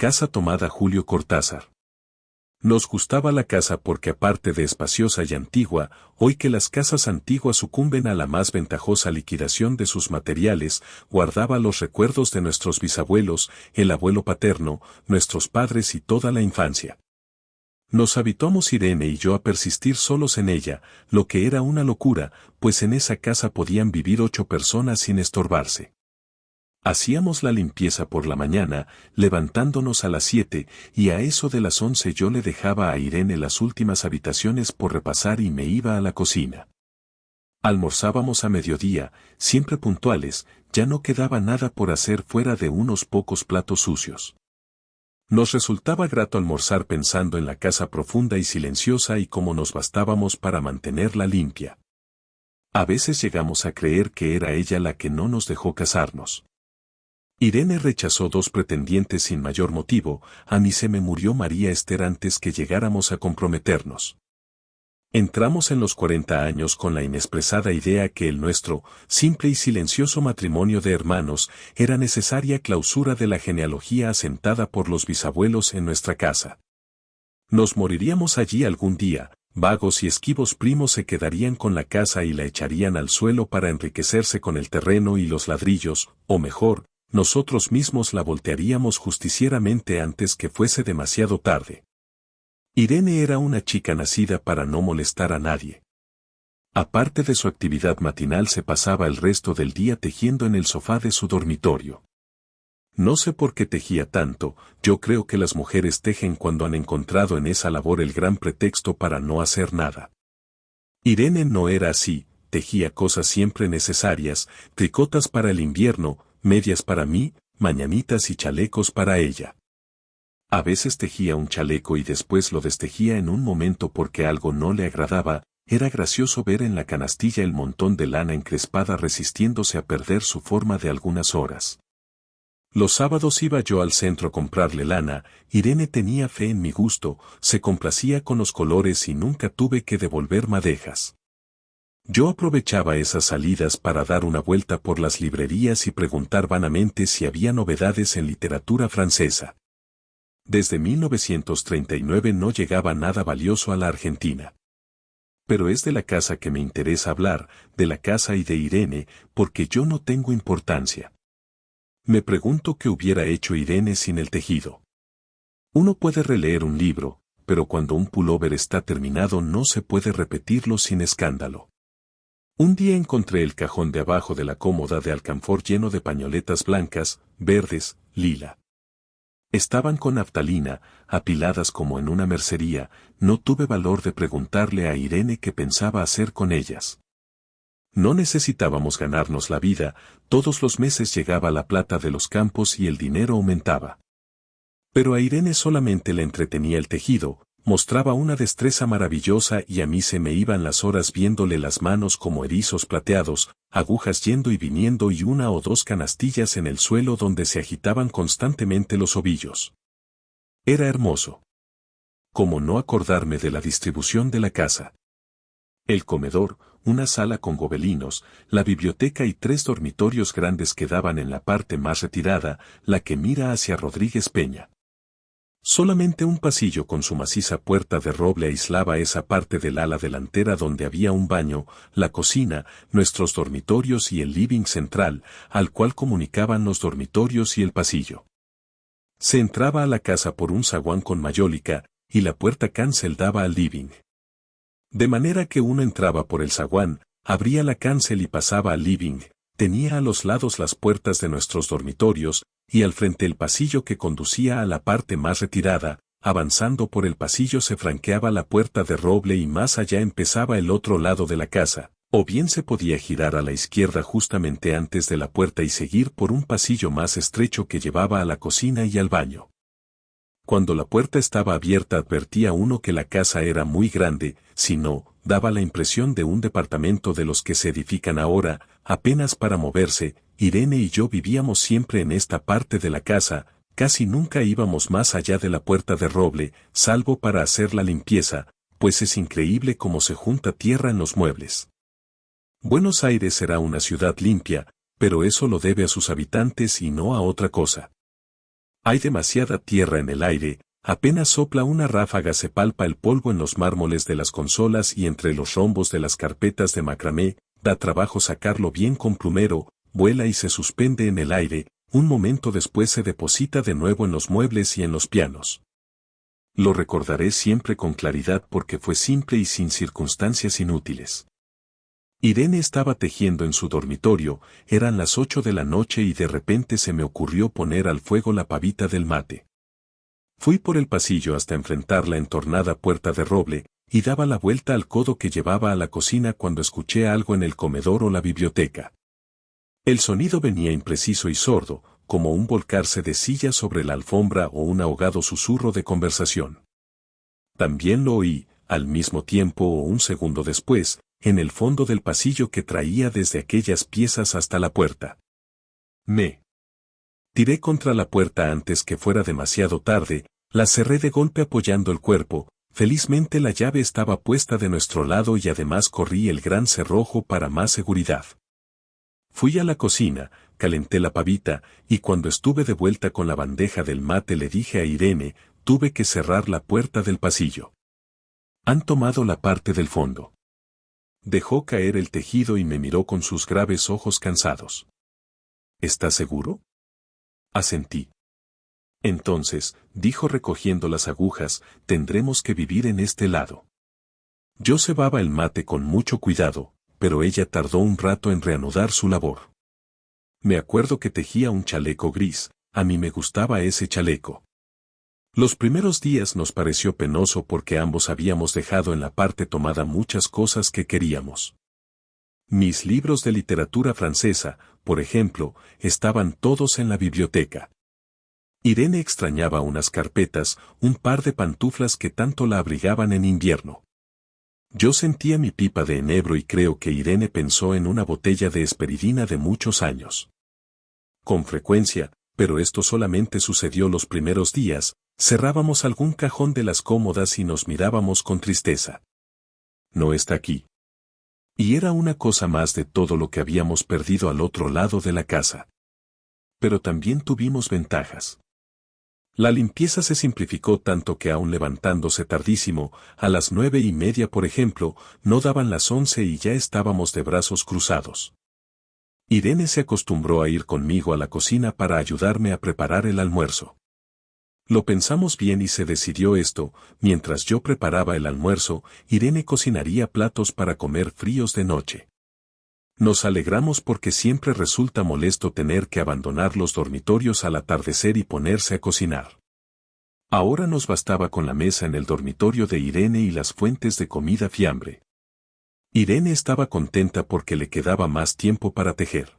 casa tomada Julio Cortázar. Nos gustaba la casa porque aparte de espaciosa y antigua, hoy que las casas antiguas sucumben a la más ventajosa liquidación de sus materiales, guardaba los recuerdos de nuestros bisabuelos, el abuelo paterno, nuestros padres y toda la infancia. Nos habituamos Irene y yo a persistir solos en ella, lo que era una locura, pues en esa casa podían vivir ocho personas sin estorbarse. Hacíamos la limpieza por la mañana, levantándonos a las siete, y a eso de las once yo le dejaba a Irene las últimas habitaciones por repasar y me iba a la cocina. Almorzábamos a mediodía, siempre puntuales, ya no quedaba nada por hacer fuera de unos pocos platos sucios. Nos resultaba grato almorzar pensando en la casa profunda y silenciosa y cómo nos bastábamos para mantenerla limpia. A veces llegamos a creer que era ella la que no nos dejó casarnos. Irene rechazó dos pretendientes sin mayor motivo, a mí se me murió María Esther antes que llegáramos a comprometernos. Entramos en los 40 años con la inexpresada idea que el nuestro, simple y silencioso matrimonio de hermanos, era necesaria clausura de la genealogía asentada por los bisabuelos en nuestra casa. Nos moriríamos allí algún día, vagos y esquivos primos se quedarían con la casa y la echarían al suelo para enriquecerse con el terreno y los ladrillos, o mejor, nosotros mismos la voltearíamos justicieramente antes que fuese demasiado tarde. Irene era una chica nacida para no molestar a nadie. Aparte de su actividad matinal se pasaba el resto del día tejiendo en el sofá de su dormitorio. No sé por qué tejía tanto, yo creo que las mujeres tejen cuando han encontrado en esa labor el gran pretexto para no hacer nada. Irene no era así, tejía cosas siempre necesarias, tricotas para el invierno, medias para mí, mañanitas y chalecos para ella. A veces tejía un chaleco y después lo destejía en un momento porque algo no le agradaba, era gracioso ver en la canastilla el montón de lana encrespada resistiéndose a perder su forma de algunas horas. Los sábados iba yo al centro a comprarle lana, Irene tenía fe en mi gusto, se complacía con los colores y nunca tuve que devolver madejas. Yo aprovechaba esas salidas para dar una vuelta por las librerías y preguntar vanamente si había novedades en literatura francesa. Desde 1939 no llegaba nada valioso a la Argentina. Pero es de la casa que me interesa hablar, de la casa y de Irene, porque yo no tengo importancia. Me pregunto qué hubiera hecho Irene sin el tejido. Uno puede releer un libro, pero cuando un pullover está terminado no se puede repetirlo sin escándalo. Un día encontré el cajón de abajo de la cómoda de alcanfor lleno de pañoletas blancas, verdes, lila. Estaban con naftalina, apiladas como en una mercería, no tuve valor de preguntarle a Irene qué pensaba hacer con ellas. No necesitábamos ganarnos la vida, todos los meses llegaba la plata de los campos y el dinero aumentaba. Pero a Irene solamente le entretenía el tejido, mostraba una destreza maravillosa y a mí se me iban las horas viéndole las manos como erizos plateados, agujas yendo y viniendo y una o dos canastillas en el suelo donde se agitaban constantemente los ovillos. Era hermoso. Como no acordarme de la distribución de la casa. El comedor, una sala con gobelinos, la biblioteca y tres dormitorios grandes quedaban en la parte más retirada, la que mira hacia Rodríguez Peña. Solamente un pasillo con su maciza puerta de roble aislaba esa parte del ala delantera donde había un baño, la cocina, nuestros dormitorios y el living central, al cual comunicaban los dormitorios y el pasillo. Se entraba a la casa por un zaguán con mayólica, y la puerta cancel daba al living. De manera que uno entraba por el zaguán, abría la cancel y pasaba al living, tenía a los lados las puertas de nuestros dormitorios, y al frente el pasillo que conducía a la parte más retirada, avanzando por el pasillo se franqueaba la puerta de roble y más allá empezaba el otro lado de la casa, o bien se podía girar a la izquierda justamente antes de la puerta y seguir por un pasillo más estrecho que llevaba a la cocina y al baño. Cuando la puerta estaba abierta advertía uno que la casa era muy grande, si no, daba la impresión de un departamento de los que se edifican ahora, apenas para moverse, Irene y yo vivíamos siempre en esta parte de la casa, casi nunca íbamos más allá de la puerta de roble, salvo para hacer la limpieza, pues es increíble cómo se junta tierra en los muebles. Buenos Aires será una ciudad limpia, pero eso lo debe a sus habitantes y no a otra cosa. Hay demasiada tierra en el aire, apenas sopla una ráfaga se palpa el polvo en los mármoles de las consolas y entre los rombos de las carpetas de macramé, da trabajo sacarlo bien con plumero, vuela y se suspende en el aire, un momento después se deposita de nuevo en los muebles y en los pianos. Lo recordaré siempre con claridad porque fue simple y sin circunstancias inútiles. Irene estaba tejiendo en su dormitorio, eran las ocho de la noche y de repente se me ocurrió poner al fuego la pavita del mate. Fui por el pasillo hasta enfrentar la entornada puerta de roble, y daba la vuelta al codo que llevaba a la cocina cuando escuché algo en el comedor o la biblioteca. El sonido venía impreciso y sordo, como un volcarse de silla sobre la alfombra o un ahogado susurro de conversación. También lo oí, al mismo tiempo o un segundo después, en el fondo del pasillo que traía desde aquellas piezas hasta la puerta. Me tiré contra la puerta antes que fuera demasiado tarde, la cerré de golpe apoyando el cuerpo, felizmente la llave estaba puesta de nuestro lado y además corrí el gran cerrojo para más seguridad. Fui a la cocina, calenté la pavita, y cuando estuve de vuelta con la bandeja del mate le dije a Irene, tuve que cerrar la puerta del pasillo. Han tomado la parte del fondo. Dejó caer el tejido y me miró con sus graves ojos cansados. ¿Estás seguro? Asentí. Entonces, dijo recogiendo las agujas, tendremos que vivir en este lado. Yo cebaba el mate con mucho cuidado, pero ella tardó un rato en reanudar su labor. Me acuerdo que tejía un chaleco gris, a mí me gustaba ese chaleco. Los primeros días nos pareció penoso porque ambos habíamos dejado en la parte tomada muchas cosas que queríamos. Mis libros de literatura francesa, por ejemplo, estaban todos en la biblioteca. Irene extrañaba unas carpetas, un par de pantuflas que tanto la abrigaban en invierno. Yo sentía mi pipa de enebro y creo que Irene pensó en una botella de esperidina de muchos años. Con frecuencia, pero esto solamente sucedió los primeros días, cerrábamos algún cajón de las cómodas y nos mirábamos con tristeza. No está aquí. Y era una cosa más de todo lo que habíamos perdido al otro lado de la casa. Pero también tuvimos ventajas. La limpieza se simplificó tanto que aun levantándose tardísimo, a las nueve y media por ejemplo, no daban las once y ya estábamos de brazos cruzados. Irene se acostumbró a ir conmigo a la cocina para ayudarme a preparar el almuerzo. Lo pensamos bien y se decidió esto, mientras yo preparaba el almuerzo, Irene cocinaría platos para comer fríos de noche. Nos alegramos porque siempre resulta molesto tener que abandonar los dormitorios al atardecer y ponerse a cocinar. Ahora nos bastaba con la mesa en el dormitorio de Irene y las fuentes de comida fiambre. Irene estaba contenta porque le quedaba más tiempo para tejer.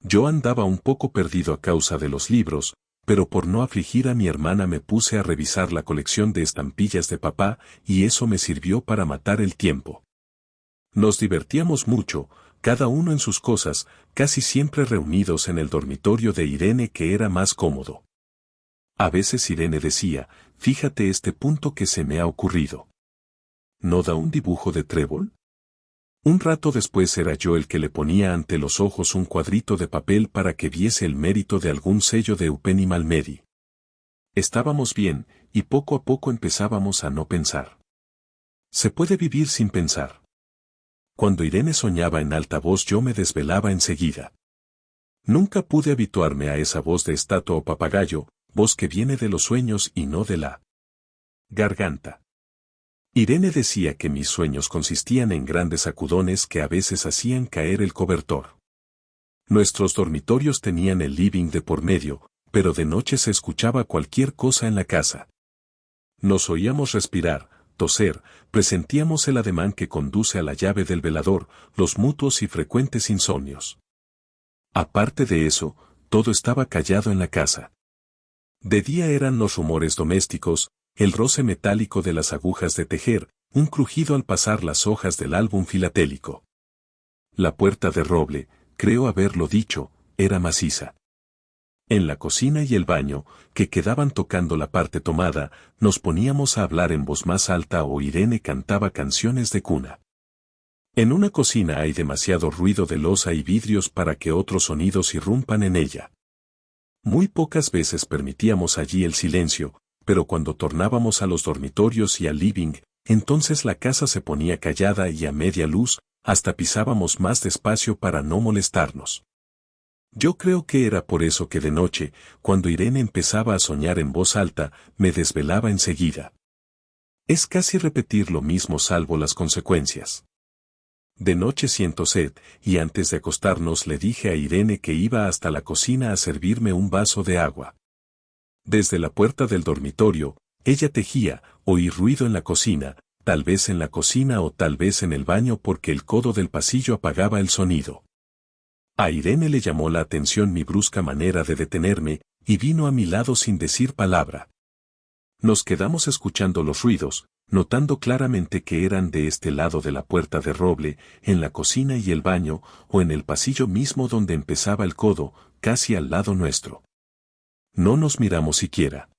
Yo andaba un poco perdido a causa de los libros, pero por no afligir a mi hermana me puse a revisar la colección de estampillas de papá y eso me sirvió para matar el tiempo. Nos divertíamos mucho, cada uno en sus cosas, casi siempre reunidos en el dormitorio de Irene que era más cómodo. A veces Irene decía, fíjate este punto que se me ha ocurrido. ¿No da un dibujo de trébol? Un rato después era yo el que le ponía ante los ojos un cuadrito de papel para que viese el mérito de algún sello de Eupeni Malmedi. Estábamos bien, y poco a poco empezábamos a no pensar. Se puede vivir sin pensar. Cuando Irene soñaba en alta voz yo me desvelaba enseguida. Nunca pude habituarme a esa voz de estatua o papagayo, voz que viene de los sueños y no de la garganta. Irene decía que mis sueños consistían en grandes sacudones que a veces hacían caer el cobertor. Nuestros dormitorios tenían el living de por medio, pero de noche se escuchaba cualquier cosa en la casa. Nos oíamos respirar, toser, presentíamos el ademán que conduce a la llave del velador, los mutuos y frecuentes insomnios. Aparte de eso, todo estaba callado en la casa. De día eran los rumores domésticos, el roce metálico de las agujas de tejer, un crujido al pasar las hojas del álbum filatélico. La puerta de roble, creo haberlo dicho, era maciza. En la cocina y el baño, que quedaban tocando la parte tomada, nos poníamos a hablar en voz más alta o Irene cantaba canciones de cuna. En una cocina hay demasiado ruido de losa y vidrios para que otros sonidos irrumpan en ella. Muy pocas veces permitíamos allí el silencio, pero cuando tornábamos a los dormitorios y al living, entonces la casa se ponía callada y a media luz, hasta pisábamos más despacio para no molestarnos. Yo creo que era por eso que de noche, cuando Irene empezaba a soñar en voz alta, me desvelaba enseguida. Es casi repetir lo mismo salvo las consecuencias. De noche siento sed, y antes de acostarnos le dije a Irene que iba hasta la cocina a servirme un vaso de agua. Desde la puerta del dormitorio, ella tejía, oí ruido en la cocina, tal vez en la cocina o tal vez en el baño porque el codo del pasillo apagaba el sonido. A Irene le llamó la atención mi brusca manera de detenerme, y vino a mi lado sin decir palabra. Nos quedamos escuchando los ruidos, notando claramente que eran de este lado de la puerta de roble, en la cocina y el baño, o en el pasillo mismo donde empezaba el codo, casi al lado nuestro. No nos miramos siquiera.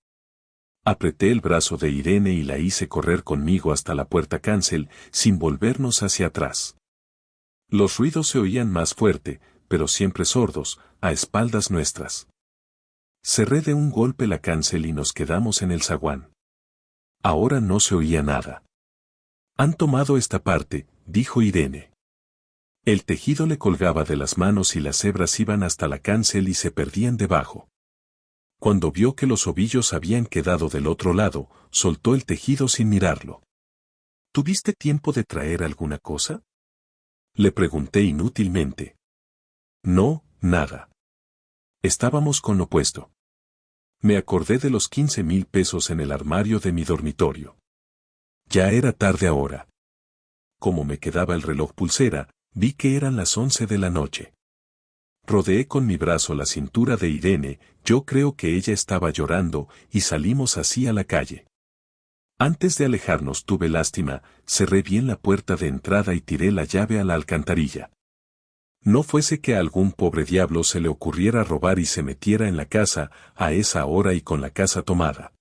Apreté el brazo de Irene y la hice correr conmigo hasta la puerta cancel, sin volvernos hacia atrás. Los ruidos se oían más fuerte, pero siempre sordos, a espaldas nuestras. Cerré de un golpe la cancel y nos quedamos en el zaguán. Ahora no se oía nada. Han tomado esta parte, dijo Irene. El tejido le colgaba de las manos y las hebras iban hasta la cancel y se perdían debajo. Cuando vio que los ovillos habían quedado del otro lado, soltó el tejido sin mirarlo. ¿Tuviste tiempo de traer alguna cosa? Le pregunté inútilmente. No, nada. Estábamos con lo puesto. Me acordé de los quince mil pesos en el armario de mi dormitorio. Ya era tarde ahora. Como me quedaba el reloj pulsera, vi que eran las once de la noche. Rodeé con mi brazo la cintura de Irene, yo creo que ella estaba llorando, y salimos así a la calle. Antes de alejarnos tuve lástima, cerré bien la puerta de entrada y tiré la llave a la alcantarilla. No fuese que a algún pobre diablo se le ocurriera robar y se metiera en la casa, a esa hora y con la casa tomada.